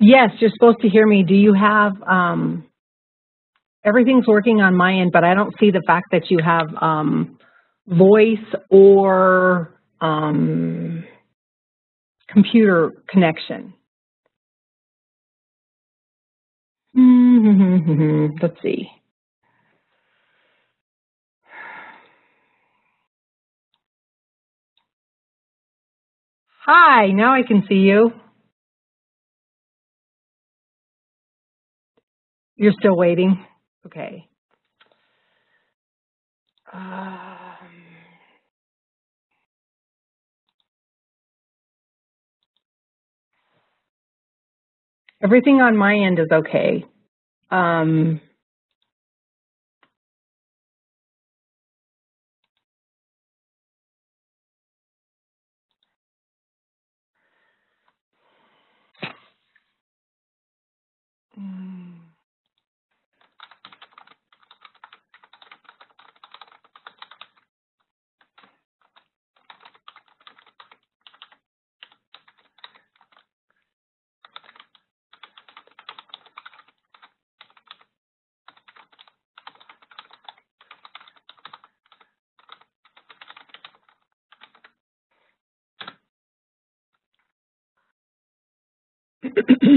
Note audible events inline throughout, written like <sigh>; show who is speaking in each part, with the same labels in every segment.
Speaker 1: Yes, you're supposed to hear me. Do you have, um, everything's working on my end, but I don't see the fact that you have um, voice or um, computer connection. Let's see. Hi, now I can see you. You're still waiting? Okay. Um, everything on my end is okay. Um,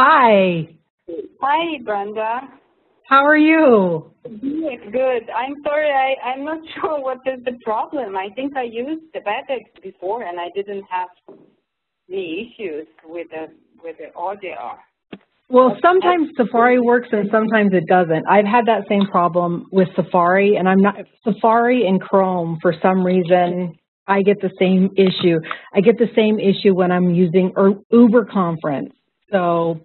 Speaker 1: Hi.
Speaker 2: Hi, Brenda.
Speaker 1: How are you?
Speaker 2: Good, good. I'm sorry, I, I'm not <laughs> sure what is the problem. I think I used the WebEx before and I didn't have any issues with the, with the audio.
Speaker 1: Well, sometimes Safari works and sometimes it doesn't. I've had that same problem with Safari and I'm not, Safari and Chrome for some reason, I get the same issue. I get the same issue when I'm using UberConference. So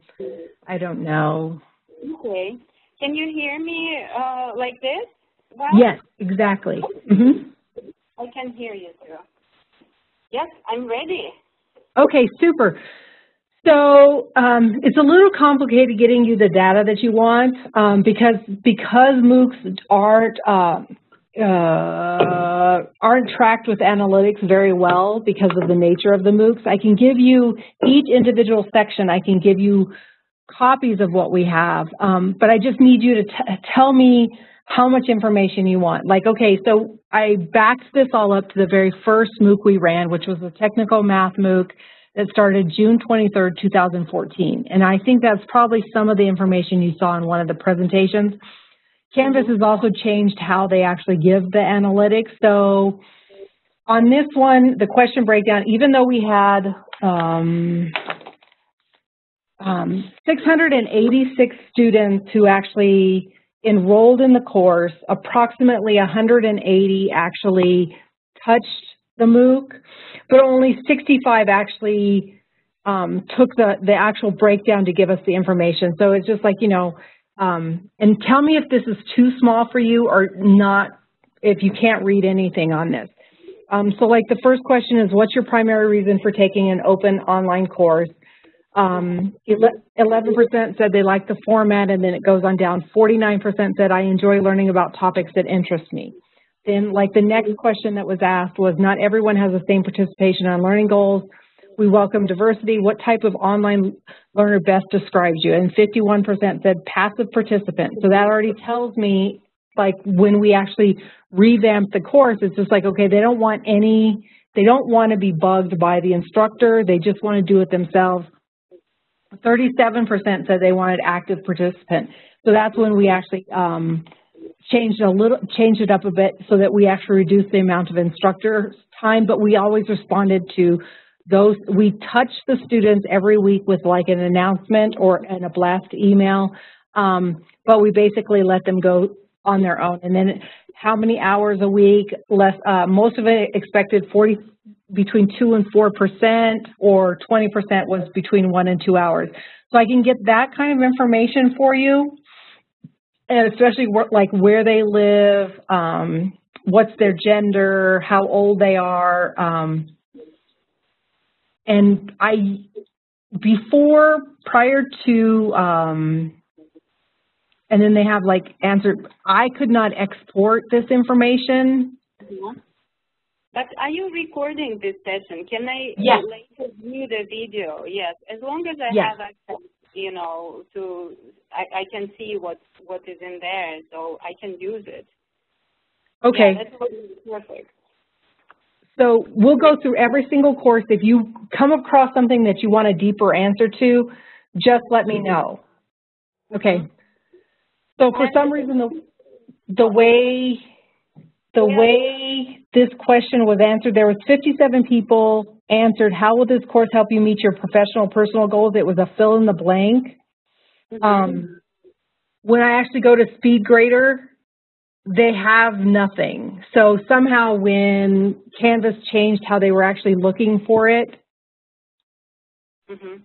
Speaker 1: I don't know.
Speaker 2: Okay. Can you hear me uh, like this?
Speaker 1: Well, yes, exactly. Mm -hmm.
Speaker 2: I can hear you too. Yes, I'm ready.
Speaker 1: Okay, super. So um, it's a little complicated getting you the data that you want um, because because MOOCs aren't uh, uh, aren't tracked with analytics very well because of the nature of the MOOCs. I can give you each individual section. I can give you copies of what we have, um, but I just need you to tell me how much information you want. Like, okay, so I backed this all up to the very first MOOC we ran, which was a technical math MOOC that started June 23rd, 2014. And I think that's probably some of the information you saw in one of the presentations. Canvas has also changed how they actually give the analytics. So on this one, the question breakdown, even though we had, um, um, 686 students who actually enrolled in the course, approximately 180 actually touched the MOOC, but only 65 actually um, took the, the actual breakdown to give us the information. So it's just like, you know, um, and tell me if this is too small for you or not, if you can't read anything on this. Um, so like the first question is, what's your primary reason for taking an open online course? Um, 11% said they like the format, and then it goes on down. 49% said, I enjoy learning about topics that interest me. Then, like the next question that was asked was, not everyone has the same participation on learning goals. We welcome diversity. What type of online learner best describes you? And 51% said passive participant. So that already tells me, like, when we actually revamp the course, it's just like, okay, they don't want any, they don't want to be bugged by the instructor. They just want to do it themselves. 37% said they wanted active participant. So that's when we actually um, changed a little, changed it up a bit so that we actually reduced the amount of instructor time, but we always responded to those. We touch the students every week with like an announcement or in a blast email, um, but we basically let them go on their own. And then how many hours a week? Less. Uh, most of it expected 40 between 2 and 4% or 20% was between 1 and 2 hours. So I can get that kind of information for you, and especially like where they live, um, what's their gender, how old they are. Um, and I, before, prior to, um, and then they have like answered, I could not export this information.
Speaker 2: But are you recording this session? Can I
Speaker 1: yes.
Speaker 2: later view the video? Yes, as long as I
Speaker 1: yes.
Speaker 2: have access, you know, to I, I can see what what is in there, so I can use it.
Speaker 1: Okay.
Speaker 2: Yeah, that's perfect.
Speaker 1: So we'll go through every single course. If you come across something that you want a deeper answer to, just let me know. Okay. So for some reason, the, the way the way this question was answered, there was 57 people answered, how will this course help you meet your professional personal goals? It was a fill in the blank.
Speaker 2: Mm-hmm.
Speaker 1: Um, when I actually go to SpeedGrader, they have nothing. So somehow when Canvas changed how they were actually looking for it,
Speaker 2: mm -hmm.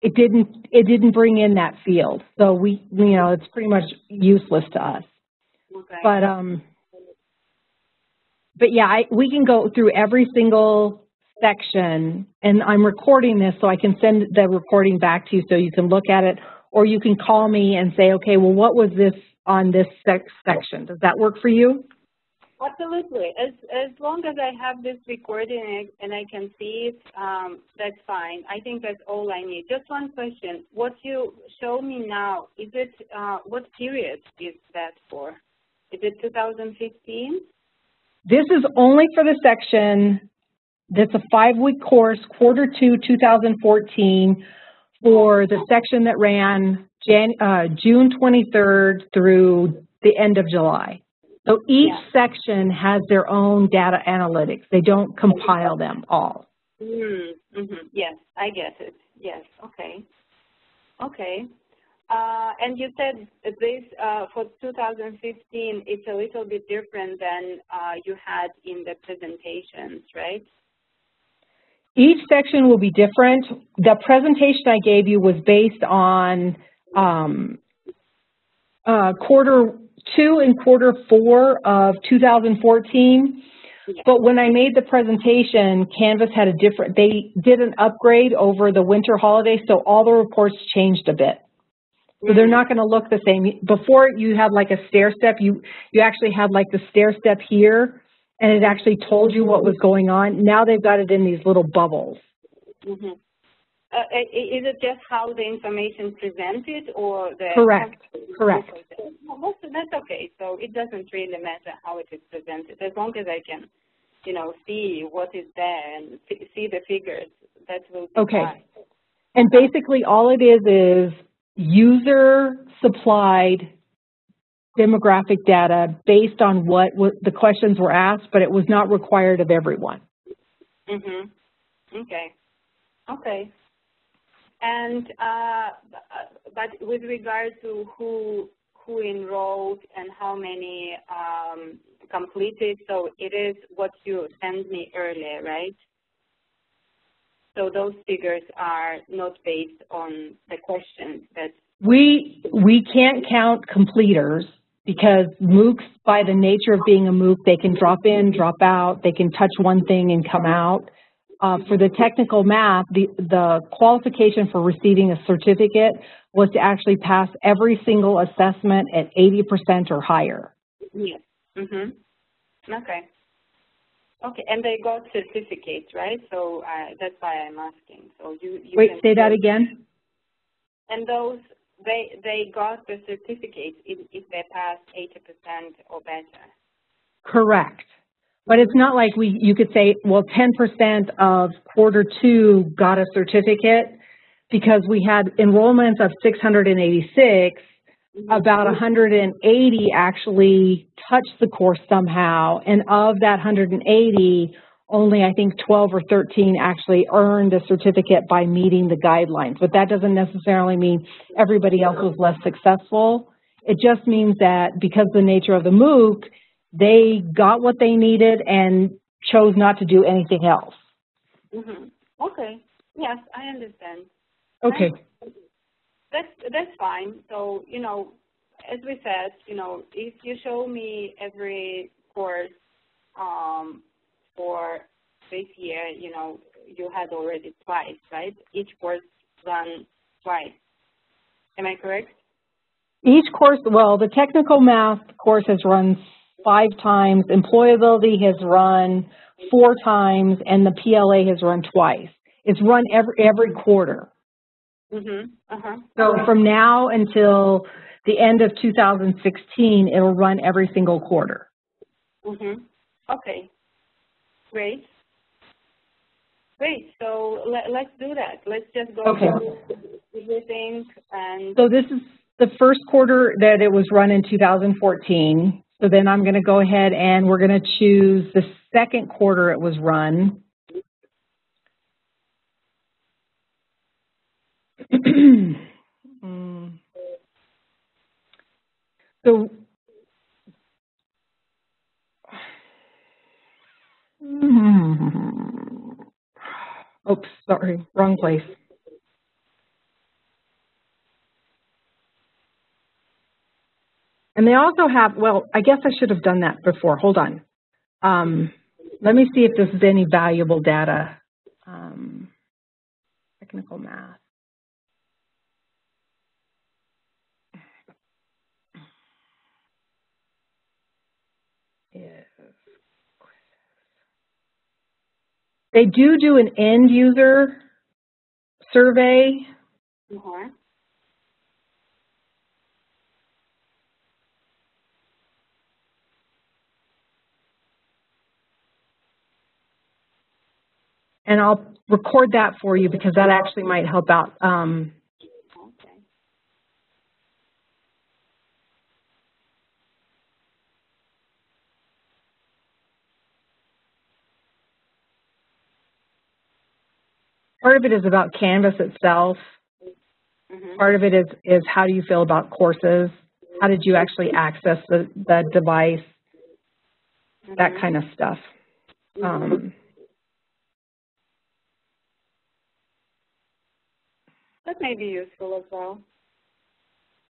Speaker 1: it didn't it didn't bring in that field. So we you know it's pretty much useless to us.
Speaker 2: Okay.
Speaker 1: But um but yeah, I, we can go through every single section, and I'm recording this so I can send the recording back to you so you can look at it, or you can call me and say, okay, well, what was this on this sec section? Does that work for you?
Speaker 2: Absolutely. As as long as I have this recording and I can see it, um, that's fine. I think that's all I need. Just one question. What you show me now, is it, uh, what period is that for? Is it 2015?
Speaker 1: This is only for the section that's a five-week course, quarter two, 2014, for the section that ran Jan, uh, June 23rd through the end of July. So each
Speaker 2: Yeah.
Speaker 1: section has their own data analytics. They don't compile them all.
Speaker 2: Mm, hmm Yes, I get it. Yes, okay. Okay. Uh, and you said this, uh, for 2015, it's a little bit different than, uh, you had in the presentations, right?
Speaker 1: Each section will be different. The presentation I gave you was based on um, uh, quarter two and quarter four of 2014. But when I made the presentation, Canvas had a different, they did an upgrade over the winter holiday, so all the reports changed a bit. So they're not going to look the same. Before you had like a stair step, you, you actually had like the stair step here, and it actually told you what was going on. Now they've got it in these little bubbles.
Speaker 2: Mm-hmm. Uh, i- is it just how the information presented or the?
Speaker 1: Correct, correct.
Speaker 2: Well, that's okay. So it doesn't really matter how it is presented, as long as I can, you know, see what is there and see the figures, that will be
Speaker 1: Okay.
Speaker 2: fine.
Speaker 1: And basically, all it is is user-supplied demographic data based on what the questions were asked, but it was not required of everyone.
Speaker 2: Mhm. Okay. Okay. And uh, but with regard to who who enrolled and how many um, completed, so it is what you sent me earlier, right? So those figures are not based on the questions that.
Speaker 1: We, we can't count completers because MOOCs, by the nature of being a MOOC, they can drop in, drop out, they can touch one thing and come out. Uh, for the technical math, the, the qualification for receiving a certificate was to actually pass every single assessment at 80% or higher.
Speaker 2: Yes. Mhm. Okay. Okay, and they got certificates, right? So uh, that's why I'm asking. So you. you
Speaker 1: Wait, say that again?
Speaker 2: And those, they, they got the certificates if, if they passed eighty percent or better.
Speaker 1: Correct. But it's not like we, you could say, well, 10% of quarter two got a certificate because we had enrollments of 686, mm-hmm. about 180 actually touched the course somehow, and of that 180, only I think 12 or 13 actually earned a certificate by meeting the guidelines. But that doesn't necessarily mean everybody else was less successful. It just means that because the nature of the MOOC, they got what they needed and chose not to do anything else.
Speaker 2: hmm Okay, yes, I understand.
Speaker 1: Okay,
Speaker 2: That's, that's fine. So, you know, as we said, you know, if you show me every course, um, for this year, you know, you had already twice, right? Each course run twice. Am I correct?
Speaker 1: each course, well, the technical math course has run five times, employability has run four times, and the PLA has run twice. It's run every, every quarter.
Speaker 2: Mm-hmm, uh-huh.
Speaker 1: So from now until the end of 2016, it'll run every single quarter.
Speaker 2: Mm-hmm. Okay. Great. Great. So let, let's do that. Let's just go
Speaker 1: Okay.
Speaker 2: through everything and
Speaker 1: So this is the first quarter that it was run in 2014. So then I'm going to go ahead and we're going to choose the second quarter it was run. <clears throat> Mm. So <sighs> Oops, sorry, wrong place. And they also have, well, I guess I should have done that before. Hold on. Um, let me see if this is any valuable data. Um, technical math. They do do an end user survey.
Speaker 2: uh-huh.
Speaker 1: And I'll record that for you because that actually might help out. Um, part of it is about Canvas itself.
Speaker 2: Mhm.
Speaker 1: Part of it is, is how do you feel about courses? How did you actually access the, the device? That
Speaker 2: Mhm.
Speaker 1: kind of stuff. Um,
Speaker 2: That may be useful as well.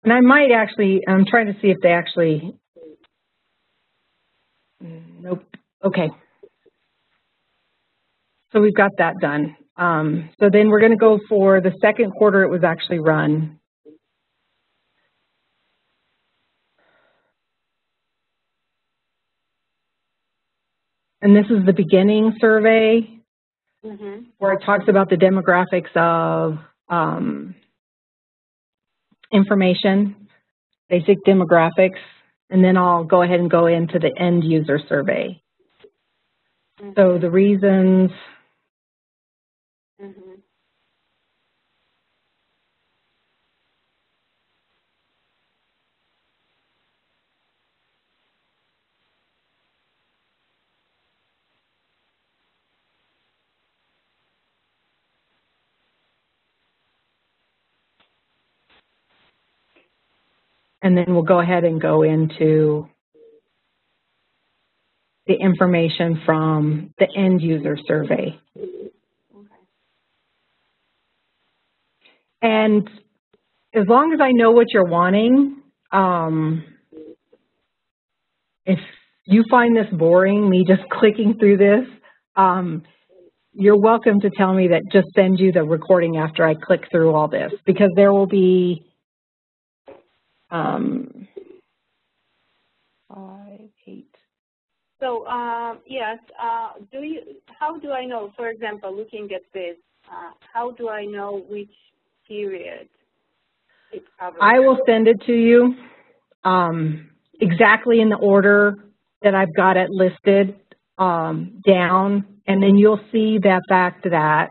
Speaker 1: and I might actually, I'm trying to see if they actually, Mm, nope, okay. So we've got that done. Um, so then we're gonna go for the second quarter it was actually run. And this is the beginning survey
Speaker 2: Mhm.
Speaker 1: where it talks about the demographics of um, information, basic demographics, and then I'll go ahead and go into the end user survey. So the reasons,
Speaker 2: Mhm.
Speaker 1: And then we'll go ahead and go into the information from the end user survey. And as long as I know what you're wanting, um, if you find this boring, me just <laughs> clicking through this, um, you're welcome to tell me that just send you the recording after I click through all this because there will be um, five, eight.
Speaker 2: So, um, yes, uh, do you, how do I know, for example, looking at this, uh, how do I know which period it covers?
Speaker 1: I will send it to you um, exactly in the order that I've got it listed um, down, and then you'll see that fact that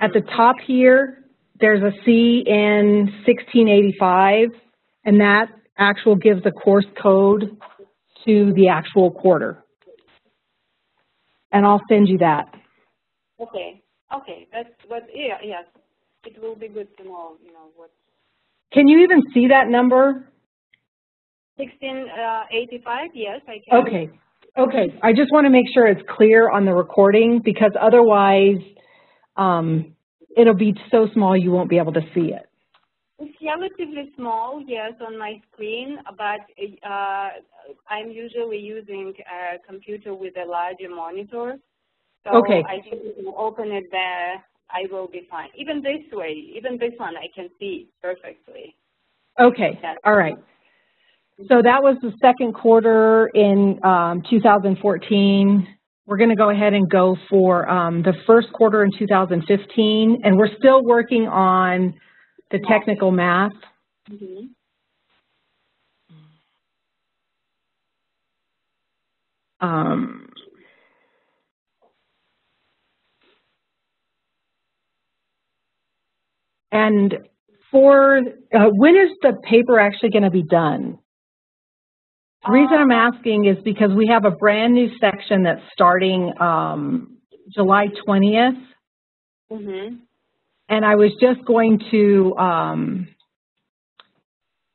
Speaker 1: at the top here, there's a C in 1685, and that actual gives the course code to the actual quarter. And I'll send you that.
Speaker 2: Okay, okay, that's, what. yeah, yes, it will be good to know, you know, what,
Speaker 1: Can you even see that number?
Speaker 2: sixteen, uh, yes, I can.
Speaker 1: Okay, okay. I just want to make sure it's clear on the recording because otherwise, um, it'll be so small you won't be able to see it.
Speaker 2: It's relatively small, yes, on my screen, but uh, I'm usually using a computer with a larger monitor. So
Speaker 1: Okay.
Speaker 2: I think if you open it there, I will be fine. Even this way, even this one, I can see perfectly.
Speaker 1: Okay, all right. So that was the second quarter in um, 2014. We're going to go ahead and go for um, the first quarter in 2015, and we're still working on the technical math.
Speaker 2: Mm-hmm.
Speaker 1: Um, and for, uh, when is the paper actually going to be done? The reason I'm asking is because we have a brand new section that's starting um, July 20th,
Speaker 2: Mm-hmm.
Speaker 1: and I was just going to um,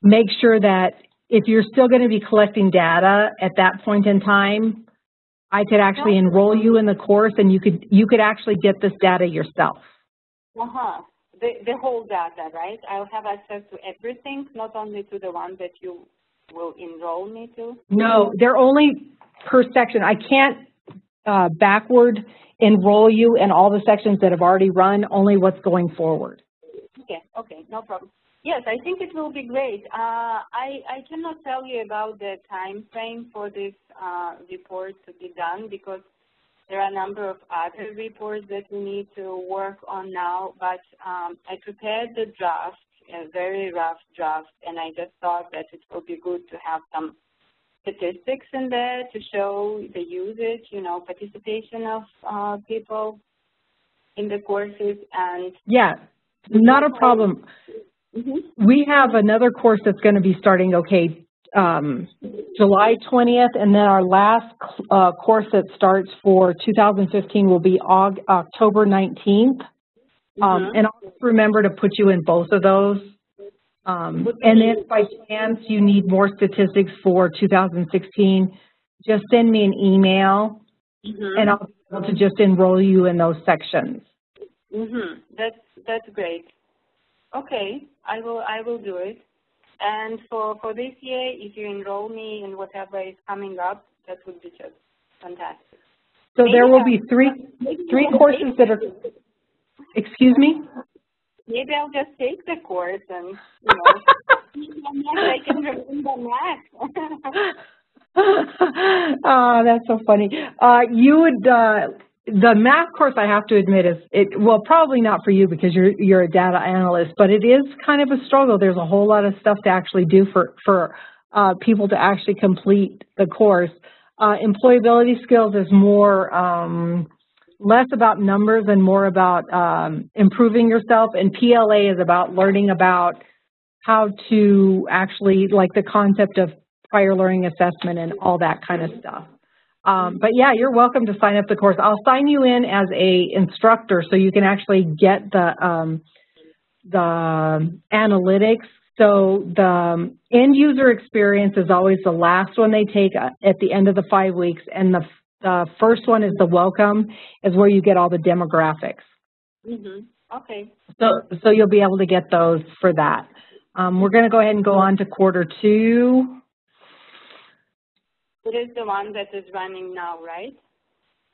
Speaker 1: make sure that if you're still going to be collecting data at that point in time, I could actually enroll you in the course and you could you could actually get this data yourself.
Speaker 2: Uh-huh. The, the whole data, right? I'll have access to everything, not only to the one that you will enroll me to?
Speaker 1: No, they're only per section. I can't uh, backward enroll you in all the sections that have already run, only what's going forward.
Speaker 2: Okay, okay, no problem. Yes, I think it will be great. Uh, I, I cannot tell you about the time frame for this uh, report to be done because there are a number of other reports that we need to work on now, but um, I prepared the draft, a very rough draft, and I just thought that it would be good to have some statistics in there to show the usage, you know, participation of uh, people in the courses and
Speaker 1: Yeah, not a problem.
Speaker 2: mm-hmm.
Speaker 1: We have another course that's going to be starting, okay, um, July 20th, and then our last uh, course that starts for 2015 will be Aug October 19th. Um,
Speaker 2: Mhm.
Speaker 1: and I'll just remember to put you in both of those. Um, and if by chance you need more statistics for 2016, just send me an email
Speaker 2: Mhm.
Speaker 1: and I'll be able to just enroll you in those sections.
Speaker 2: Mm-hmm. That's that's great. Okay, I will I will do it. And for for this year, if you enroll me in whatever is coming up, that would be just fantastic.
Speaker 1: So there will be three, three courses that are, excuse me?
Speaker 2: Maybe I'll just take the course and you know <laughs> I can remember math.
Speaker 1: oh, <laughs> that's so funny. Uh, you would, uh, the math course, I have to admit, is it. Well, probably not for you because you're you're a data analyst, but it is kind of a struggle. There's a whole lot of stuff to actually do for for uh, people to actually complete the course. Uh, employability skills is more um, less about numbers and more about um, improving yourself, and PLA is about learning about how to actually like the concept of prior learning assessment and all that kind of stuff. Um, but yeah, you're welcome to sign up the course. I'll sign you in as a instructor so you can actually get the um, the analytics. So the um, end user experience is always the last one they take uh, at the end of the five weeks, and the the first one is the welcome, is where you get all the demographics.
Speaker 2: mhm. Okay.
Speaker 1: So so you'll be able to get those for that. Um, we're going to go ahead and go on to quarter two.
Speaker 2: It is the one that is running now, right?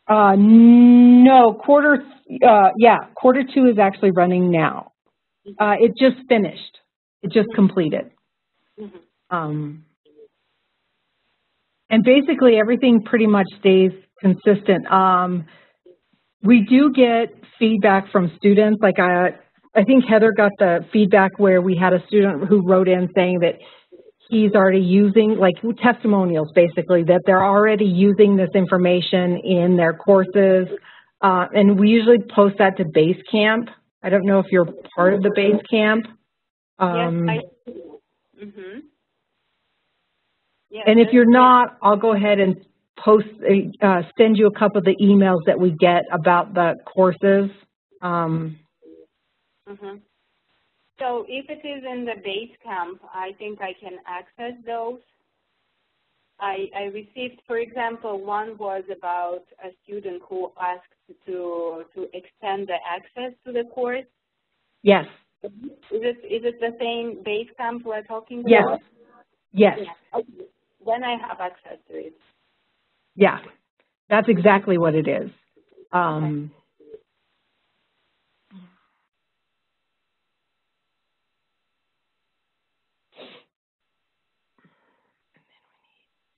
Speaker 1: Uh, no, quarter, uh, yeah, quarter two is actually running now. Uh, it just finished. It just completed.
Speaker 2: Mhm.
Speaker 1: Um, and basically everything pretty much stays consistent. Um, we do get feedback from students. Like I, I think Heather got the feedback where we had a student who wrote in saying that he's already using, like testimonials basically, that they're already using this information in their courses. Uh, and we usually post that to Basecamp. I don't know if you're part of the Basecamp. Um,
Speaker 2: yes, I. Mhm. Yes,
Speaker 1: and if you're not, I'll go ahead and post, uh, send you a couple of the emails that we get about the courses. Um,
Speaker 2: Mhm. So if it is in the Basecamp, I think I can access those. I, I received, for example, one was about a student who asked to to extend the access to the course.
Speaker 1: yes,
Speaker 2: Is it is it the same Basecamp we're talking
Speaker 1: yes,
Speaker 2: about?
Speaker 1: yes,
Speaker 2: Yeah. Okay. Then I have access to it.
Speaker 1: yeah. That's exactly what it is. Um,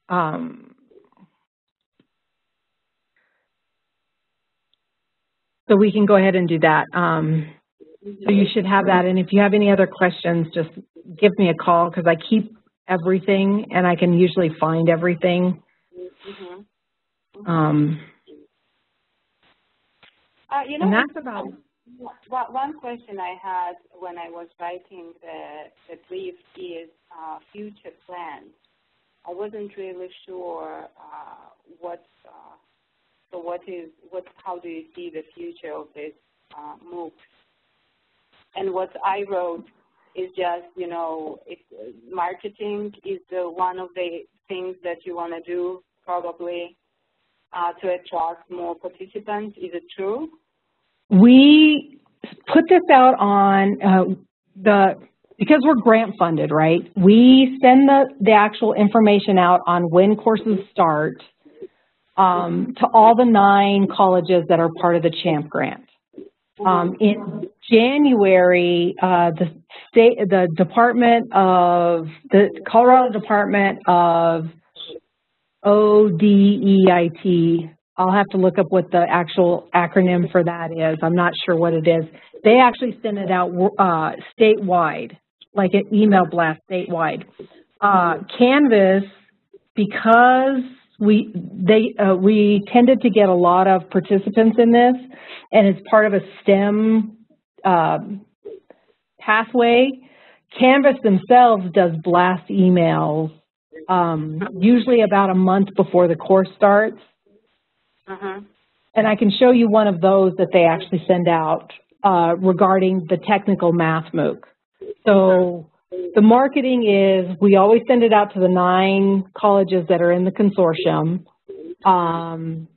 Speaker 1: um, so we can go ahead and do that. Um, so you should have that. And if you have any other questions, just give me a call because I keep everything and I can usually find everything.
Speaker 2: Mhm.
Speaker 1: Um,
Speaker 2: Uh, you know,
Speaker 1: and that's about
Speaker 2: one question I had when I was writing the, the brief is uh, future plans. I wasn't really sure uh, what, uh, so what is, what, how do you see the future of this uh, MOOC? And what I wrote is just, you know, if marketing is one of the things that you want to do probably uh, to attract more participants. Is it true?
Speaker 1: We put this out on uh, the, because we're grant funded, right? We send the, the actual information out on when courses start um, to all the nine colleges that are part of the CHAMP grant. Um, in January, uh, the state, the Department of, the Colorado Department of ODEIT, I'll have to look up what the actual acronym for that is. I'm not sure what it is. They actually sent it out uh, statewide, like an email blast statewide. Uh, Canvas because we they uh, we tended to get a lot of participants in this, and it's part of a STEM uh, pathway. Canvas themselves does blast emails um, usually about a month before the course starts.
Speaker 2: Uh-huh.
Speaker 1: And I can show you one of those that they actually send out uh, regarding the technical math MOOC. So the marketing is we always send it out to the nine colleges that are in the consortium. Um,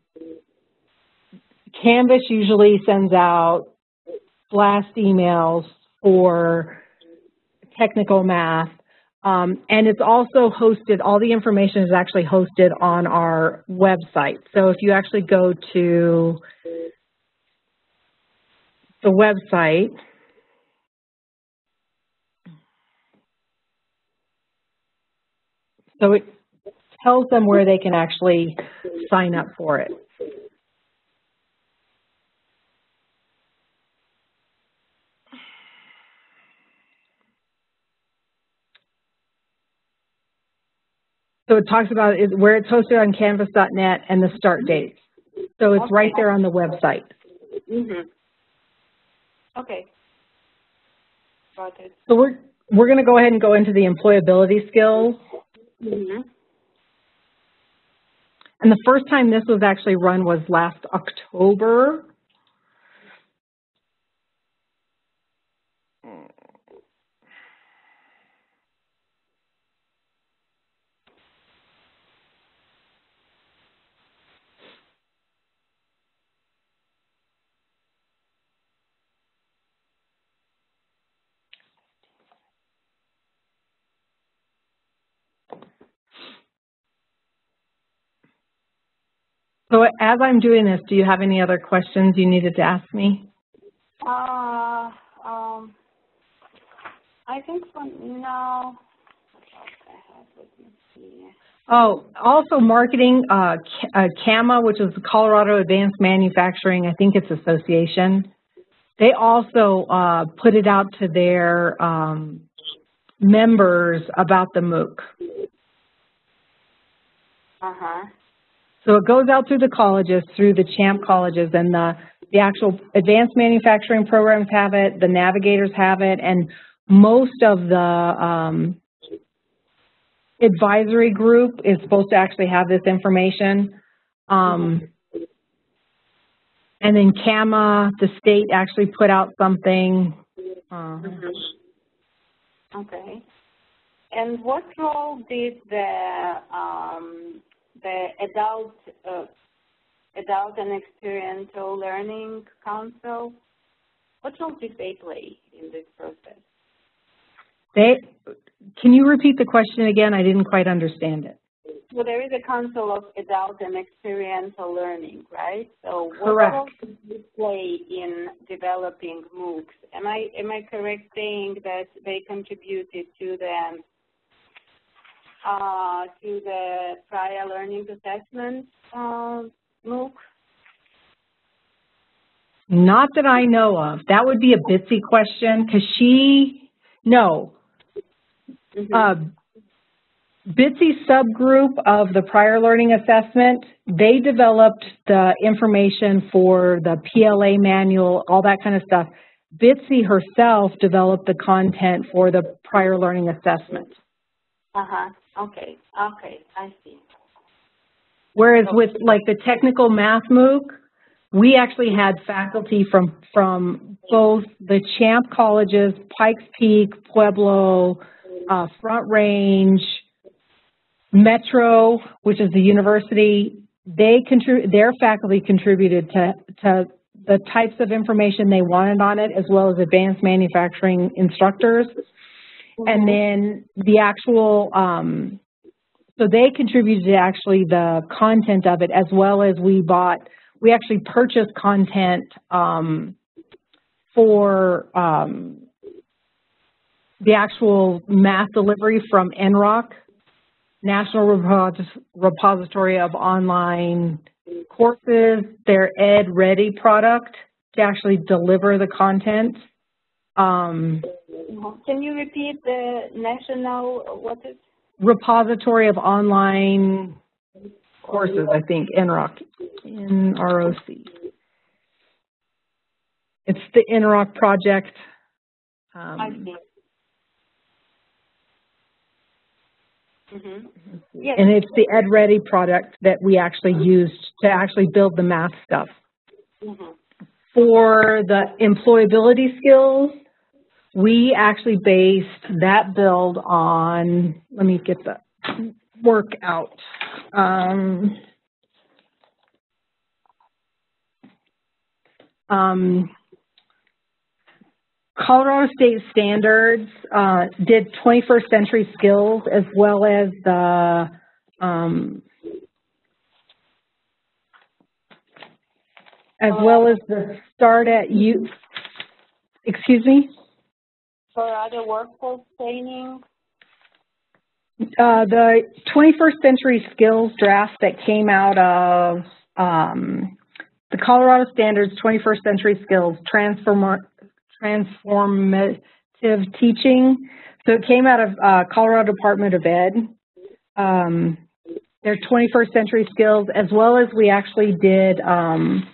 Speaker 1: Canvas usually sends out blast emails for technical math. Um, and it's also hosted, all the information is actually hosted on our website. So if you actually go to the website, so it tells them where they can actually sign up for it. So it talks about is where it's hosted on canvas.net and the start date. So it's right there on the website.
Speaker 2: Mm-hmm. Okay. Got it.
Speaker 1: So we're we're going to go ahead and go into the employability skills.
Speaker 2: Mm-hmm.
Speaker 1: And the first time this was actually run was last October. So as I'm doing this, do you have any other questions you needed to ask me?
Speaker 2: Uh, um, I think for now, what else I have? Let me see.
Speaker 1: Oh, also marketing, uh, uh, CAMA, which is the Colorado Advanced Manufacturing, I think it's association. They also uh, put it out to their um, members about the MOOC.
Speaker 2: Uh-huh.
Speaker 1: So it goes out through the colleges, through the CHAMP colleges, and the, the actual advanced manufacturing programs have it, the navigators have it, and most of the um, advisory group is supposed to actually have this information. Um, and then CAMA, the state actually put out something. Uh,
Speaker 2: Okay. And what role did the um, the adult uh, adult and experiential learning council? What role did they play in this process?
Speaker 1: they, can you repeat the question again? I didn't quite understand it.
Speaker 2: Well, there is a council of adult and experiential learning, right? So what
Speaker 1: Correct.
Speaker 2: role did they play in developing MOOCs? Am I am I correct saying that they contributed to the uh, to the prior learning assessment uh, MOOC?
Speaker 1: Not that I know of. That would be a Bitsy question because she, no.
Speaker 2: Mhm.
Speaker 1: Uh, Bitsy subgroup of the prior learning assessment, they developed the information for the PLA manual, all that kind of stuff. Bitsy herself developed the content for the prior learning assessment.
Speaker 2: Uh-huh. Okay. Okay. I see.
Speaker 1: Whereas with like the technical math MOOC, we actually had faculty from, from both the Champ colleges, Pikes Peak, Pueblo, uh, Front Range, Metro, which is the university, they their faculty contributed to, to the types of information they wanted on it, as well as advanced manufacturing instructors. And then the actual, um, so they contributed to actually the content of it, as well as we bought, we actually purchased content um, for um, the actual math delivery from NROC, National Repos- Repository of Online Courses, their EdReady product to actually deliver the content. Um,
Speaker 2: Can you repeat the national, what is?
Speaker 1: repository of online courses, I think, NROC, N-R-O-C. It's the NROC project.
Speaker 2: I
Speaker 1: Um,
Speaker 2: see. Mm-hmm. Yes.
Speaker 1: and it's the EdReady product that we actually used to actually build the math stuff.
Speaker 2: Mm-hmm.
Speaker 1: For the employability skills, we actually based that build on, let me get the work out. Um, um, Colorado State Standards uh, did 21st century skills as well as the um, as well as the start at you. Excuse me.
Speaker 2: For other workforce training,
Speaker 1: Uh, the 21st century skills draft that came out of um, the Colorado Standards 21st century skills transform transformative teaching. So it came out of uh, Colorado Department of Ed. Um, their 21st century skills, as well as we actually did um,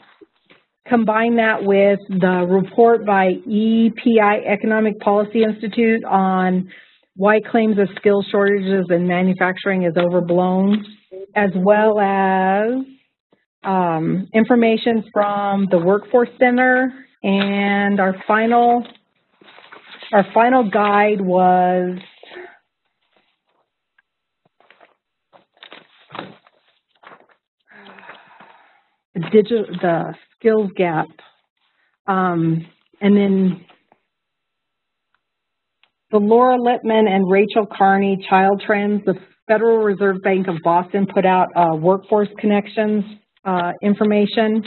Speaker 1: combine that with the report by EPI Economic Policy Institute on why claims of skill shortages in manufacturing is overblown, as well as um, information from the Workforce Center, and our final our final guide was digital the skills gap, um, and then the Laura Lippman and Rachel Carney Child Trends, the Federal Reserve Bank of Boston put out uh, workforce connections uh, information,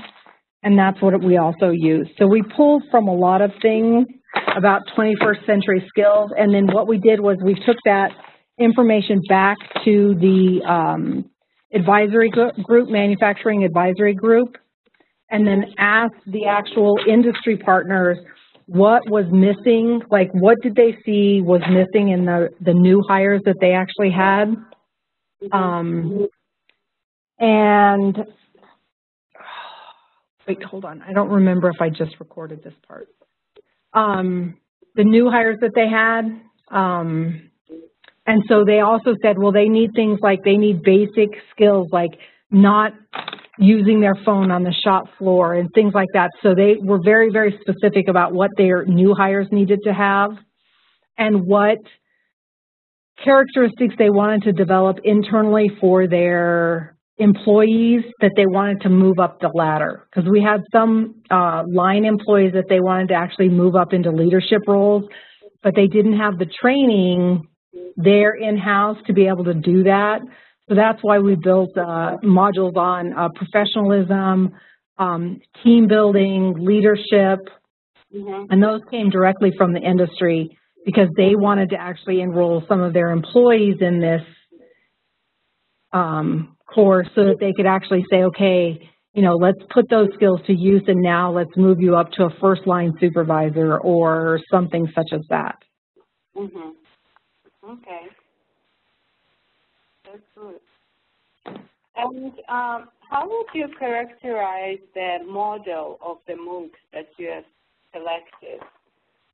Speaker 1: and that's what we also use. So we pulled from a lot of things about 21st century skills, and then what we did was we took that information back to the um, advisory group, manufacturing advisory group, and then asked the actual industry partners what was missing, like what did they see was missing in the, the new hires that they actually had. Um, and, wait, hold on, I don't remember if I just recorded this part. Um, the new hires that they had, um, and so they also said, well, they need things like, they need basic skills like not using their phone on the shop floor and things like that. So they were very, very specific about what their new hires needed to have and what characteristics they wanted to develop internally for their employees that they wanted to move up the ladder. Because we had some uh, line employees that they wanted to actually move up into leadership roles, but they didn't have the training there in-house to be able to do that. So that's why we built uh, modules on uh, professionalism, um, team building, leadership,
Speaker 2: Mhm.
Speaker 1: and those came directly from the industry because they wanted to actually enroll some of their employees in this um, course so that they could actually say, okay, you know, let's put those skills to use and now let's move you up to a first line supervisor or something such as that.
Speaker 2: Mhm. Okay. Good. And um, how would you characterize the model of the MOOCs that you have selected?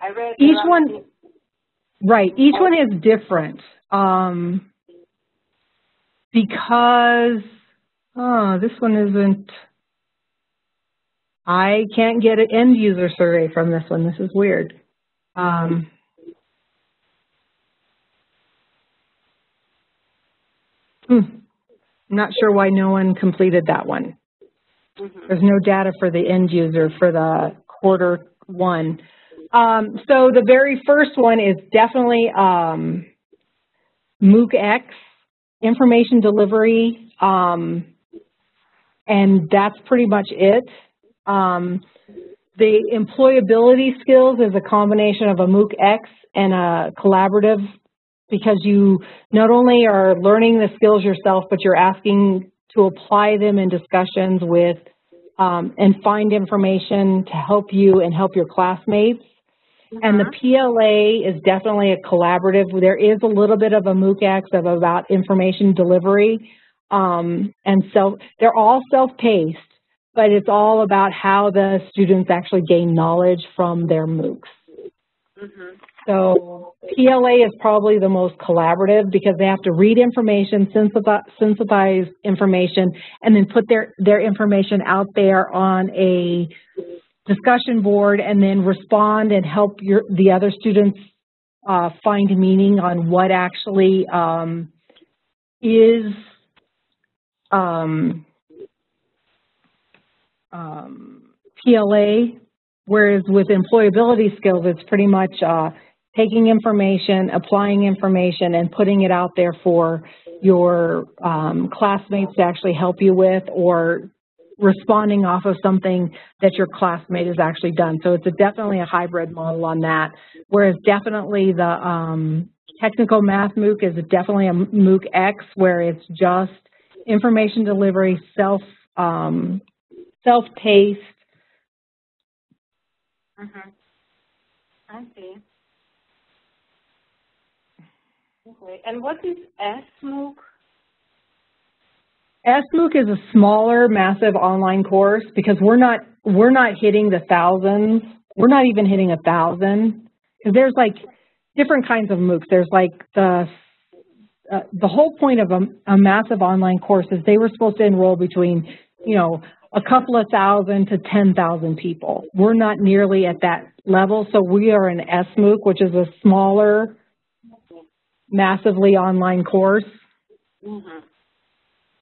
Speaker 2: I read
Speaker 1: Each one- Right. Each one is different. Um, because, oh, this one isn't, I can't get an end user survey from this one. This is weird. Um, hmm, I'm not sure why no one completed that one.
Speaker 2: Mhm.
Speaker 1: There's no data for the end user for the quarter one. Um, so the very first one is definitely um, MOOC-X, information delivery, um, and that's pretty much it. Um, the employability skills is a combination of a MOOC-X and a collaborative because you not only are learning the skills yourself, but you're asking to apply them in discussions with um, and find information to help you and help your classmates. And the
Speaker 2: Mhm.
Speaker 1: PLA is definitely a collaborative. There is a little bit of a MOOCX of about information delivery. Um, and so they're all self-paced, but it's all about how the students actually gain knowledge from their MOOCs.
Speaker 2: Mhm.
Speaker 1: So PLA is probably the most collaborative because they have to read information, synthesize, information, and then put their, their information out there on a discussion board and then respond and help your, the other students uh, find meaning on what actually um, is um, um, PLA, whereas with employability skills, it's pretty much uh, taking information, applying information, and putting it out there for your um, classmates to actually help you with or responding off of something that your classmate has actually done. So it's a, definitely a hybrid model on that, whereas definitely the um, technical math MOOC is definitely a MOOC X where it's just information delivery, self, um, self-paced.
Speaker 2: Mhm. I see. Okay. And what is SMOOC?
Speaker 1: SMOOC is a smaller, massive online course because we're not we're not hitting the thousands. We're not even hitting a thousand because there's like different kinds of MOOCs. There's like the uh, the whole point of a, a massive online course is they were supposed to enroll between you know a couple of thousand to ten thousand people. We're not nearly at that level, so we are an SMOOC, which is a smaller, massively online course
Speaker 2: Mhm.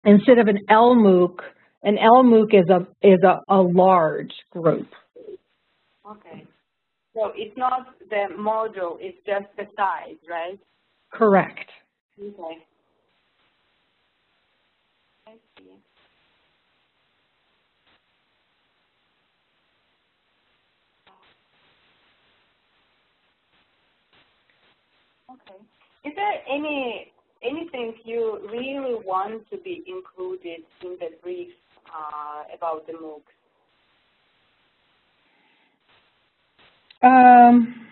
Speaker 1: instead of an LMOOC, an LMOOC is a is a, a large group.
Speaker 2: Okay. So it's not the module, it's just the size, right?
Speaker 1: Correct.
Speaker 2: Okay. I see. Okay. Is there any anything you really want to be included in the brief uh, about the MOOCs?
Speaker 1: Um,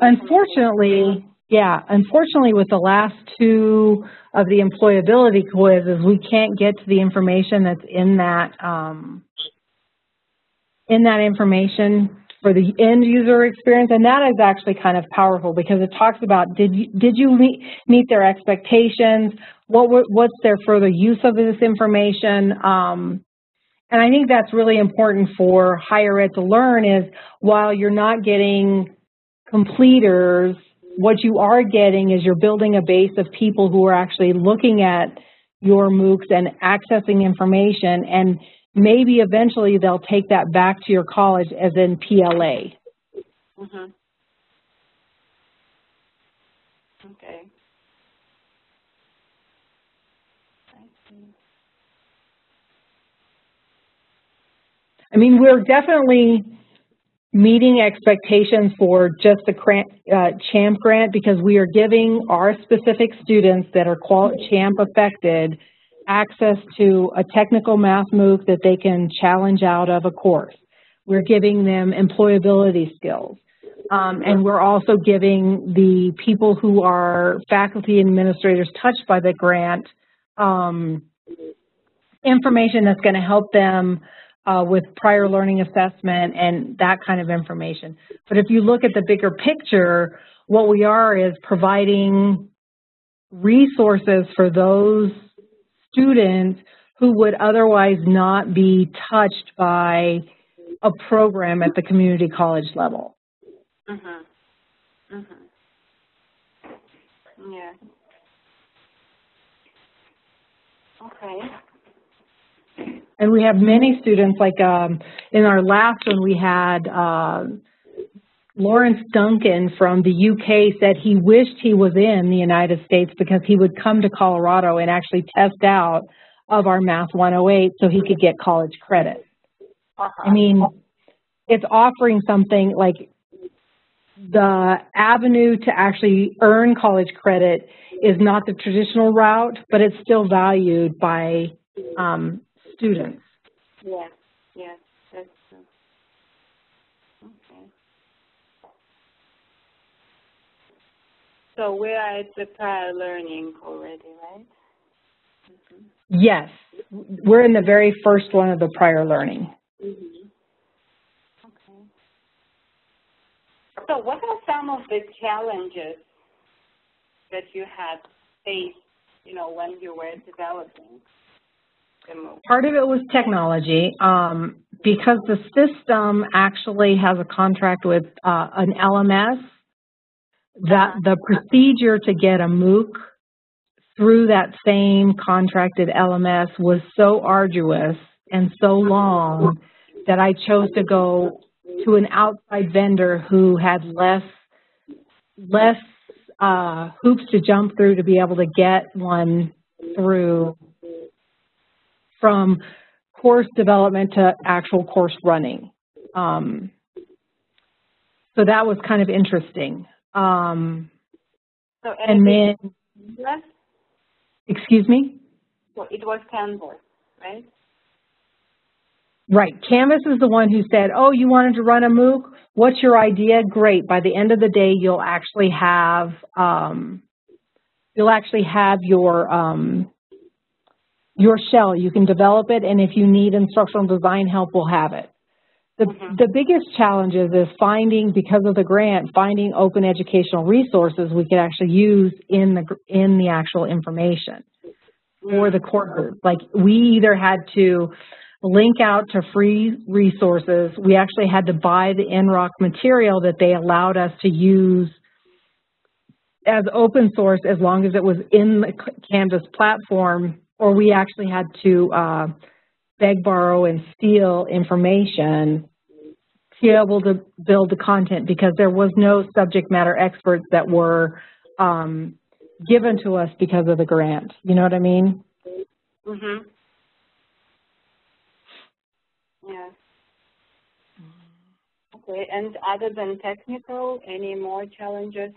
Speaker 1: unfortunately, yeah, unfortunately with the last two of the employability quizzes, we can't get to the information that's in that, um, in that information for the end user experience, and that is actually kind of powerful because it talks about did you did you meet meet their expectations? What were, what's their further use of this information? Um, and I think that's really important for higher ed to learn is while you're not getting completers, what you are getting is you're building a base of people who are actually looking at your MOOCs and accessing information and maybe eventually they'll take that back to your college as in PLA.
Speaker 2: Mhm. Okay. I
Speaker 1: mean, we're definitely meeting expectations for just the uh, CHAMP grant because we are giving our specific students that are CHAMP affected access to a technical math MOOC that they can challenge out of a course. We're giving them employability skills. Um, and we're also giving the people who are faculty administrators touched by the grant um, information that's going to help them uh, with prior learning assessment and that kind of information. But if you look at the bigger picture, what we are is providing resources for those students who would otherwise not be touched by a program at the community college level.
Speaker 2: Mhm. Mhm. Yeah. Okay.
Speaker 1: And we have many students, like um, in our last one, we had uh, Lawrence Duncan from the UK said he wished he was in the United States because he would come to Colorado and actually test out of our Math 108 so he could get college credit.
Speaker 2: Uh-huh.
Speaker 1: I mean, it's offering something like the avenue to actually earn college credit is not the traditional route, but it's still valued by um, students.
Speaker 2: Yes, yes, that's true. Okay. So we are at the prior learning already, right?
Speaker 1: Yes, we're in the very first one of the prior learning.
Speaker 2: Mm-hmm. Okay. So what are some of the challenges that you had faced, you know, when you were developing?
Speaker 1: Part of it was technology, um, because the system actually has a contract with uh, an LMS, that the procedure to get a MOOC through that same contracted LMS was so arduous and so long that I chose to go to an outside vendor who had less less uh, hoops to jump through to be able to get one through from course development to actual course running. Um, so that was kind of interesting. Um,
Speaker 2: So
Speaker 1: and then,
Speaker 2: less?
Speaker 1: excuse me?
Speaker 2: So it was Canvas, right?
Speaker 1: Right. Canvas is the one who said, oh, you wanted to run a MOOC? What's your idea? Great. By the end of the day, you'll actually have, um, you'll actually have your, um, your shell. You can develop it, and if you need instructional design help, we'll have it. The,
Speaker 2: Mhm.
Speaker 1: the biggest challenges is finding, because of the grant, finding open educational resources we could actually use in the, in the actual information for the courses. Like, we either had to link out to free resources. We actually had to buy the NROC material that they allowed us to use as open source as long as it was in the Canvas platform, or we actually had to uh, beg, borrow, and steal information to be able to build the content because there was no subject matter experts that were um, given to us because of the grant. You know what I mean?
Speaker 2: Mm-hmm. Yeah. Okay, and other than technical, any more challenges?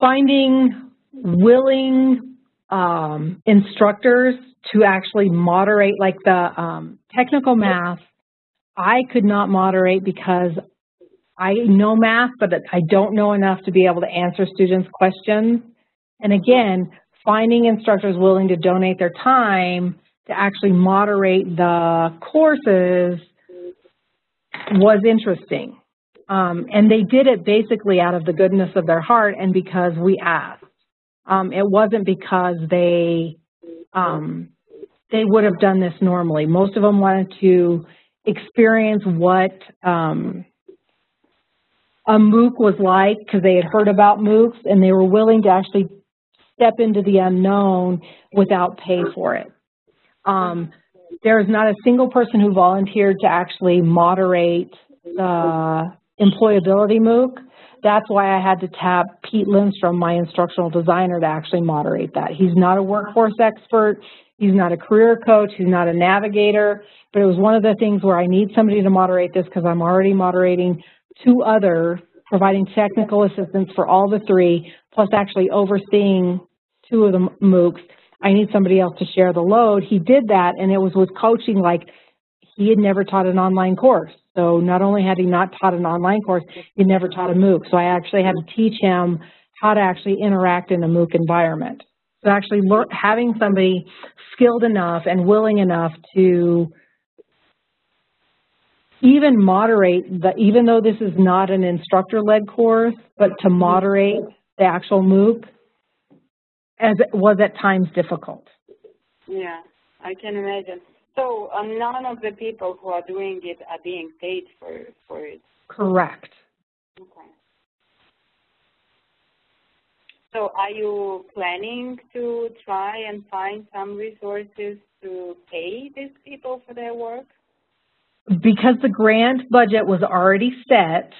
Speaker 1: finding willing um, instructors to actually moderate, like the um, technical math, I could not moderate because I know math, but I don't know enough to be able to answer students' questions. And again, finding instructors willing to donate their time to actually moderate the courses was interesting. Um, and they did it basically out of the goodness of their heart and because we asked. Um, it wasn't because they um, they would have done this normally. Most of them wanted to experience what um, a MOOC was like because they had heard about MOOCs and they were willing to actually step into the unknown without pay for it. Um, there is not a single person who volunteered to actually moderate the employability MOOC. That's why I had to tap Pete Lindstrom, my instructional designer, to actually moderate that. He's not a workforce expert. He's not a career coach. He's not a navigator. But it was one of the things where I need somebody to moderate this because I'm already moderating two other, providing technical assistance for all the three, plus actually overseeing two of the MOOCs. I need somebody else to share the load. He did that, and it was with coaching like he had never taught an online course. So not only had he not taught an online course, he never taught a MOOC. So I actually had to teach him how to actually interact in a MOOC environment. So actually having somebody skilled enough and willing enough to even moderate, the, even though this is not an instructor-led course, but to moderate the actual MOOC as it was at times difficult.
Speaker 2: Yeah, I can imagine. So uh, none of the people who are doing it are being paid for, for it?
Speaker 1: Correct.
Speaker 2: Okay. So are you planning to try and find some resources to pay these people for their work?
Speaker 1: Because the grant budget was already set,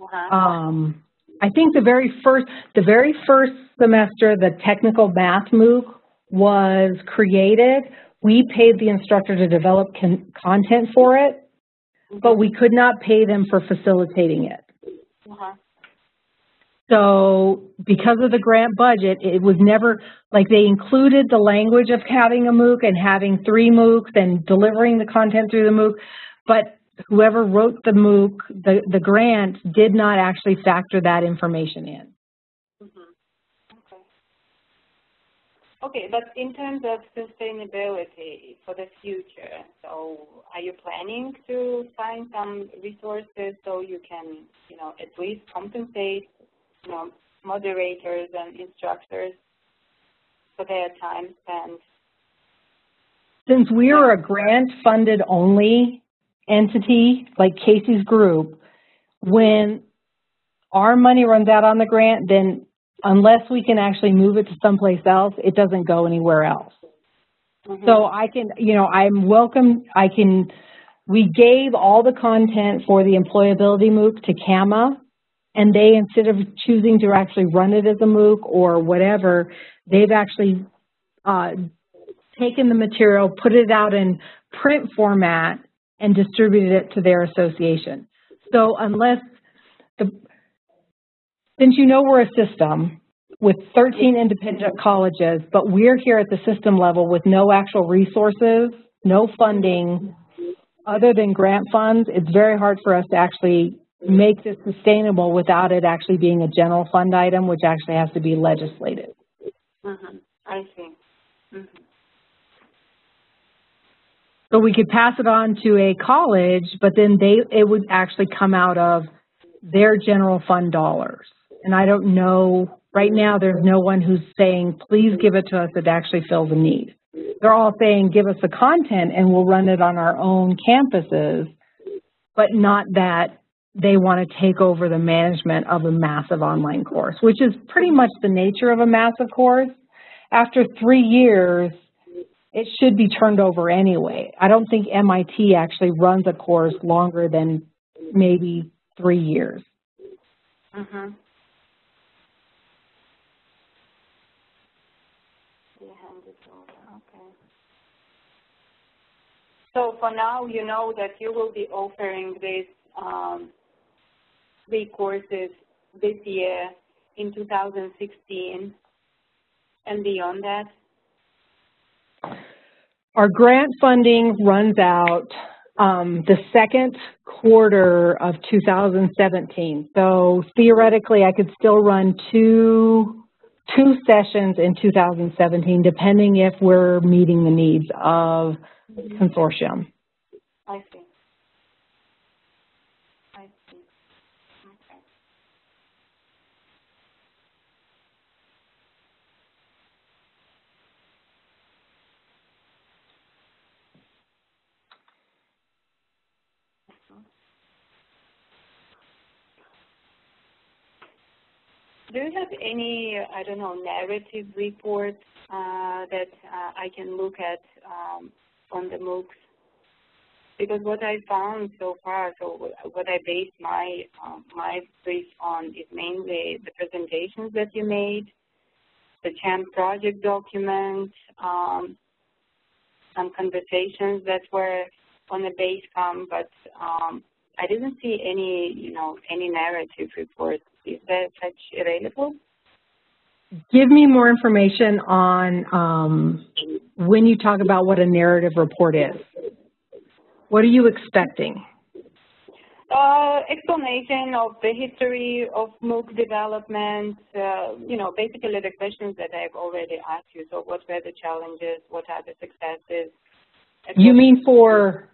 Speaker 2: Uh-huh.
Speaker 1: um, I think the very first, the very first semester, the technical math MOOC was created. We paid the instructor to develop con content for it, but we could not pay them for facilitating it.
Speaker 2: Uh-huh.
Speaker 1: So because of the grant budget, it was never, like they included the language of having a MOOC and having three MOOCs and delivering the content through the MOOC, but whoever wrote the MOOC, the, the grant, did not actually factor that information in.
Speaker 2: Mhm. Okay, but in terms of sustainability for the future, so are you planning to find some resources so you can, you know, at least compensate, you know, moderators and instructors for their time spent?
Speaker 1: Since we are a grant-funded only entity, like Casey's group, when our money runs out on the grant, then unless we can actually move it to someplace else, it doesn't go anywhere else.
Speaker 2: Mhm.
Speaker 1: So I can, you know, I'm welcome, I can, we gave all the content for the employability MOOC to CAMA, and they, instead of choosing to actually run it as a MOOC or whatever, they've actually uh, taken the material, put it out in print format, and distributed it to their association. So unless the, since you know we're a system with 13 independent colleges, but we're here at the system level with no actual resources, no funding, other than grant funds, it's very hard for us to actually make this sustainable without it actually being a general fund item, which actually has to be legislated.
Speaker 2: Mhm. I see. Mhm.
Speaker 1: So we could pass it on to a college, but then they, it would actually come out of their general fund dollars. And I don't know, right now, there's no one who's saying, please give it to us that actually fills a need. They're all saying, give us the content and we'll run it on our own campuses, but not that they want to take over the management of a massive online course, which is pretty much the nature of a massive course. After three years, it should be turned over anyway. I don't think MIT actually runs a course longer than maybe three years.
Speaker 2: Mhm. They hand it over. Okay. So for now, you know that you will be offering these um, three courses this year in 2016 and beyond that.
Speaker 1: Our grant funding runs out um, the second quarter of 2017. So theoretically, I could still run two, two sessions in 2017, depending if we're meeting the needs of consortium.
Speaker 2: I see. I see. Okay. Do you have any, I don't know, narrative reports uh, that uh, I can look at um, on the MOOCs? Because what I found so far, so what- I based my um, my brief on is mainly the presentations that you made, the CHAMP project document, um, some conversations that were on the Basecamp, but um, I didn't see any, you know, any narrative reports. Is there such available?
Speaker 1: Give me more information on um, when you talk about what a narrative report is. What are you expecting?
Speaker 2: Uh, explanation of the history of MOOC development, uh, you know, basically the questions that I've already asked you. So what were the challenges? What are the successes?
Speaker 1: You mean for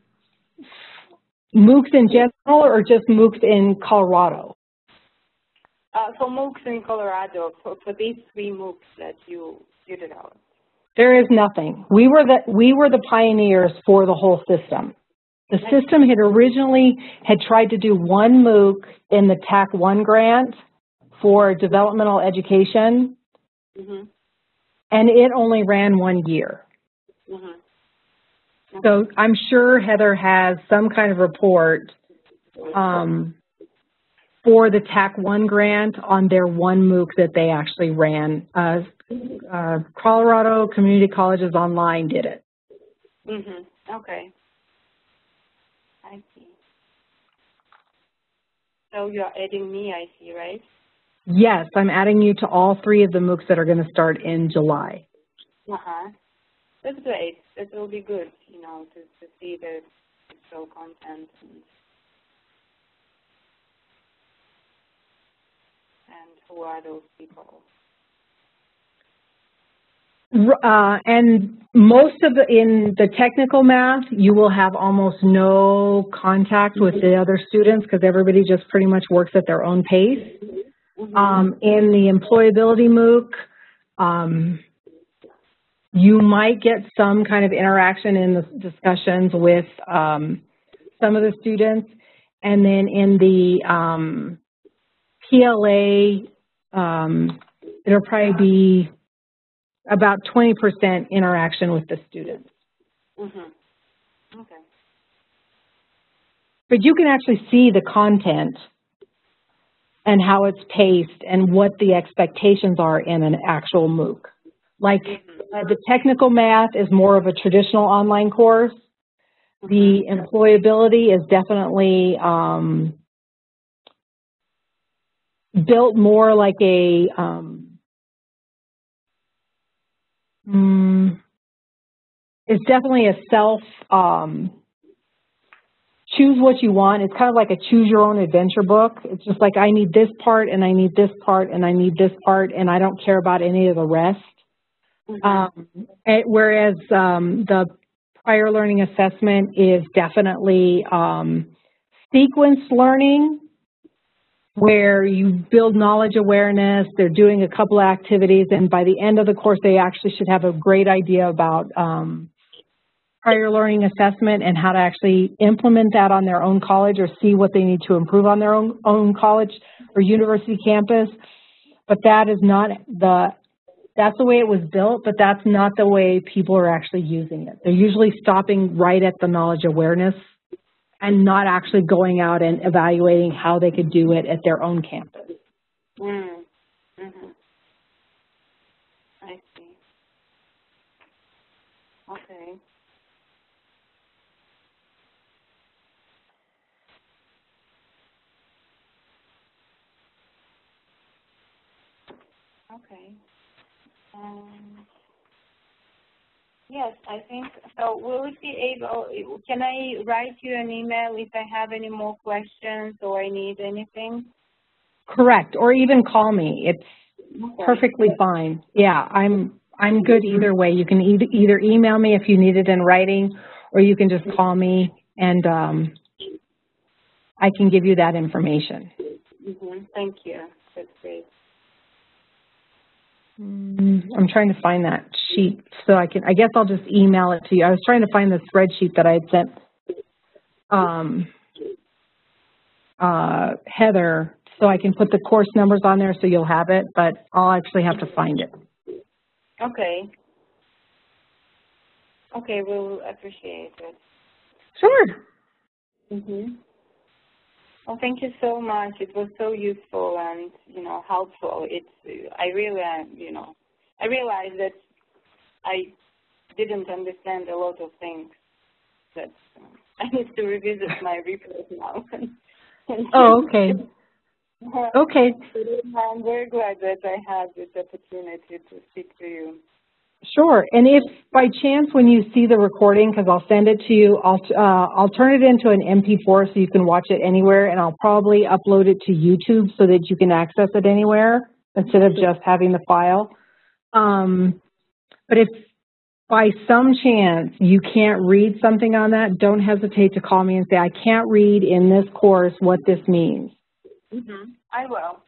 Speaker 1: MOOCs in general or just MOOCs in Colorado?
Speaker 2: Uh, so MOOCs in Colorado, for, for these three MOOCs that you, you developed.
Speaker 1: There is nothing. We were the we were the pioneers for the whole system. The system had originally had tried to do one MOOC in the TAC one grant for developmental education,
Speaker 2: Mm-hmm.
Speaker 1: and it only ran one year.
Speaker 2: Mm-hmm.
Speaker 1: So I'm sure Heather has some kind of report um, for the TAC one grant on their one MOOC that they actually ran. Uh, uh, Colorado Community Colleges Online did it.
Speaker 2: Mm-hmm. Okay. I see. So you're adding me, I see, right?
Speaker 1: Yes, I'm adding you to all three of the MOOCs that are going to start in July.
Speaker 2: Uh-huh. That's great. That will be good, you know, to, to see the show content and, and who are those people.
Speaker 1: Uh, and most of the, in the technical math, you will have almost no contact with the other students because everybody just pretty much works at their own pace.
Speaker 2: Mhm.
Speaker 1: Um, in the employability MOOC, um, you might get some kind of interaction in the discussions with um, some of the students. And then in the um, PLA, um, it'll probably be about 20% interaction with the students.
Speaker 2: Mhm. Okay.
Speaker 1: But you can actually see the content and how it's paced and what the expectations are in an actual MOOC. Like uh, the technical math is more of a traditional online course. The employability is definitely um, built more like a um, mm, it's definitely a self um, choose what you want. It's kind of like a choose your own adventure book. It's just like I need this part and I need this part and I need this part and I don't care about any of the rest.
Speaker 2: Mhm.
Speaker 1: Um, and whereas um, the prior learning assessment is definitely um, sequenced learning, where you build knowledge awareness. They're doing a couple of activities, and by the end of the course, they actually should have a great idea about um, prior learning assessment and how to actually implement that on their own college or see what they need to improve on their own, own college or university campus. But that is not the that's the way it was built, but that's not the way people are actually using it. They're usually stopping right at the knowledge awareness and not actually going out and evaluating how they could do it at their own campus.
Speaker 2: Mm. Mhm. I see. Okay. Okay. Um, yes, I think so. Will it be able? Can I write you an email if I have any more questions or I need anything?
Speaker 1: Correct, or even call me. It's
Speaker 2: Okay.
Speaker 1: perfectly fine. Yeah, I'm I'm good either way. You can either either email me if you need it in writing, or you can just call me and um, I can give you that information.
Speaker 2: hmm Thank you. That's great.
Speaker 1: Mm, I'm trying to find that sheet so I can, I guess I'll just email it to you. I was trying to find the spreadsheet that I had sent um, uh, Heather so I can put the course numbers on there so you'll have it, but I'll actually have to find it.
Speaker 2: Okay. Okay, we'll appreciate it.
Speaker 1: Sure.
Speaker 2: Mm-hmm. Well, thank you so much. It was so useful and, you know, helpful. It's, I really, uh, you know, I realized that I didn't understand a lot of things that um, <laughs> I need to revisit my <laughs> report now. <laughs>
Speaker 1: Oh, okay. Okay.
Speaker 2: I'm very glad that I had this opportunity to speak to you.
Speaker 1: Sure. And if by chance when you see the recording, because I'll send it to you, I'll, uh, I'll turn it into an MP4 so you can watch it anywhere, and I'll probably upload it to YouTube so that you can access it anywhere instead of just having the file. Um, but if by some chance you can't read something on that, don't hesitate to call me and say, I can't read in this course what this means.
Speaker 2: Mm-hmm. I will.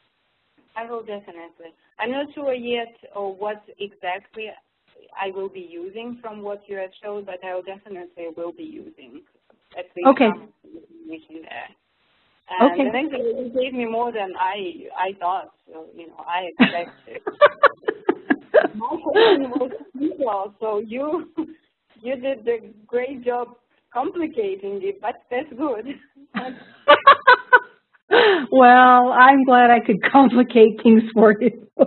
Speaker 2: I will definitely. I'm not sure yet or what exactly I will be using from what you have showed, but I will definitely will be using at least
Speaker 1: Okay.
Speaker 2: some information there. And
Speaker 1: Okay.
Speaker 2: next thing you gave me more than I I thought, so you know I expected. <laughs> My question was simple, so you you did a great job complicating it, but that's good. <laughs>
Speaker 1: well, I'm glad I could complicate things for you. <laughs>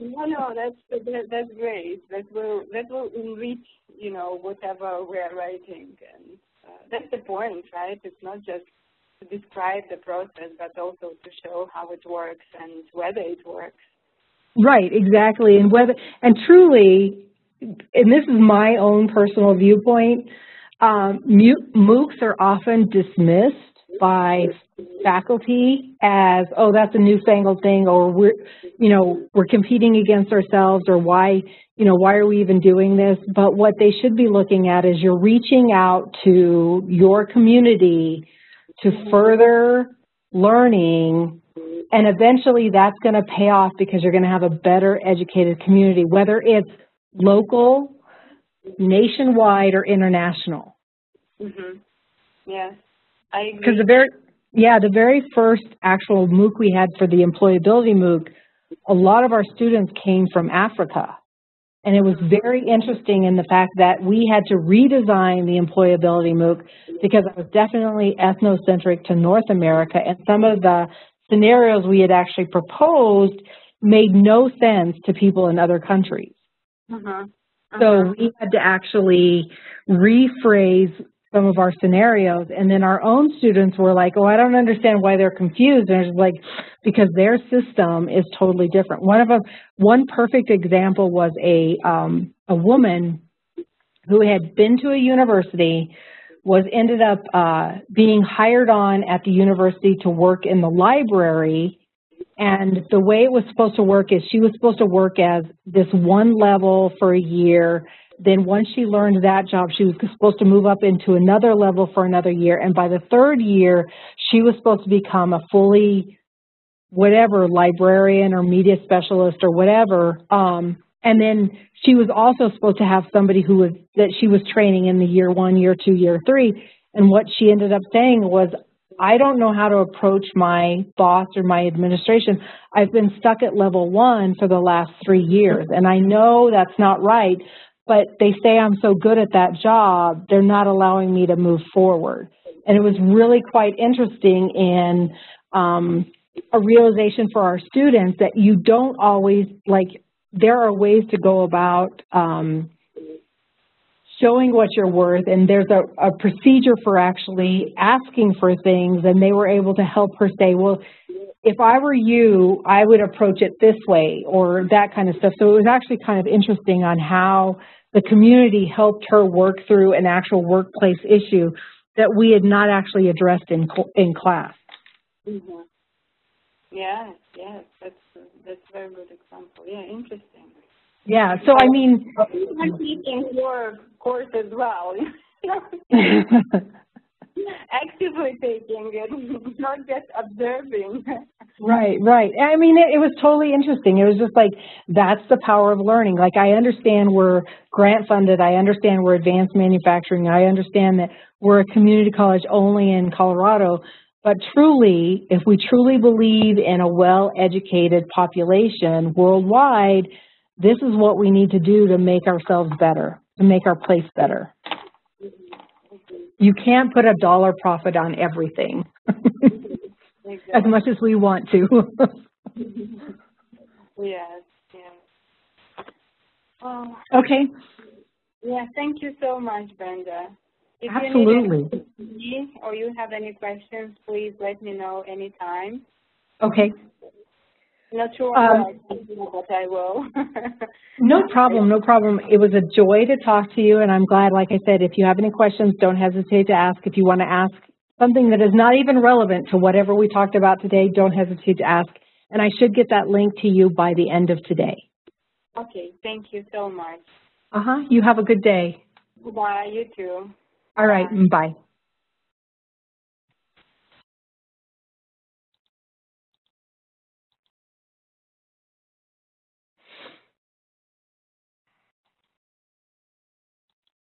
Speaker 2: No, no, that's that, that's great. That will that will enrich, you know, whatever we're writing, and uh, that's the point, right? It's not just to describe the process, but also to show how it works and whether it works.
Speaker 1: Right, exactly. And whether and truly, and this is my own personal viewpoint, um, MOOCs are often dismissed by faculty as, oh, that's a newfangled thing, or we're, you know, we're competing against ourselves, or why, you know, why are we even doing this? But what they should be looking at is you're reaching out to your community to further learning, and eventually that's going to pay off because you're going to have a better educated community, whether it's local, nationwide, or international.
Speaker 2: Mm -hmm. Yes, I agree.
Speaker 1: Because the very, yeah, the very first actual MOOC we had for the employability MOOC, a lot of our students came from Africa. And it was very interesting in the fact that we had to redesign the employability MOOC because it was definitely ethnocentric to North America. And some of the scenarios we had actually proposed made no sense to people in other countries.
Speaker 2: Uh-huh.
Speaker 1: So
Speaker 2: Uh-huh.
Speaker 1: we had to actually rephrase some of our scenarios. And then our own students were like, oh, I don't understand why they're confused. And it's like, because their system is totally different. One of them, one perfect example was a, um, a woman who had been to a university, was ended up uh, being hired on at the university to work in the library. And the way it was supposed to work is she was supposed to work as this one level for a year. Then once she learned that job, she was supposed to move up into another level for another year. And by the third year, she was supposed to become a fully whatever librarian or media specialist or whatever. Um, and then she was also supposed to have somebody who was that she was training in the year one, year two, year three. And what she ended up saying was, I don't know how to approach my boss or my administration. I've been stuck at level one for the last three years, and I know that's not right, but they say I'm so good at that job, they're not allowing me to move forward. And it was really quite interesting in um, a realization for our students that you don't always, like, there are ways to go about um, showing what you're worth, and there's a, a procedure for actually asking for things, and they were able to help her say, well, if I were you, I would approach it this way, or that kind of stuff. So it was actually kind of interesting on how the community helped her work through an actual workplace issue that we had not actually addressed in, in class.
Speaker 2: Mhm. Yes, yes, that's, that's a very good example. Yeah, interesting.
Speaker 1: Yeah, so I mean,
Speaker 2: I'm teaching your course as well. <laughs> <laughs> <laughs> Actively taking it, <laughs> not just observing. <laughs>
Speaker 1: Right, right. I mean, it, it was totally interesting. It was just like, that's the power of learning. Like, I understand we're grant funded. I understand we're advanced manufacturing. I understand that we're a community college only in Colorado. But truly, if we truly believe in a well-educated population worldwide, this is what we need to do to make ourselves better, to make our place better. You can't put a dollar profit on everything. as much as we want to. <laughs>
Speaker 2: Yes, yes. Oh,
Speaker 1: okay,
Speaker 2: yeah, thank you so much, Brenda. If you need
Speaker 1: absolutely.
Speaker 2: me or you have any questions, please let me know anytime.
Speaker 1: Okay,
Speaker 2: Not sure
Speaker 1: Um,
Speaker 2: what I can do, but I will. <laughs>
Speaker 1: no problem, no problem. It was a joy to talk to you, and I'm glad, like I said, if you have any questions, don't hesitate to ask. If you want to ask something that is not even relevant to whatever we talked about today, don't hesitate to ask. And I should get that link to you by the end of today.
Speaker 2: Okay, thank you so much.
Speaker 1: Uh-huh, you have a good day.
Speaker 2: Bye, you too.
Speaker 1: All right,
Speaker 2: Bye.
Speaker 1: bye.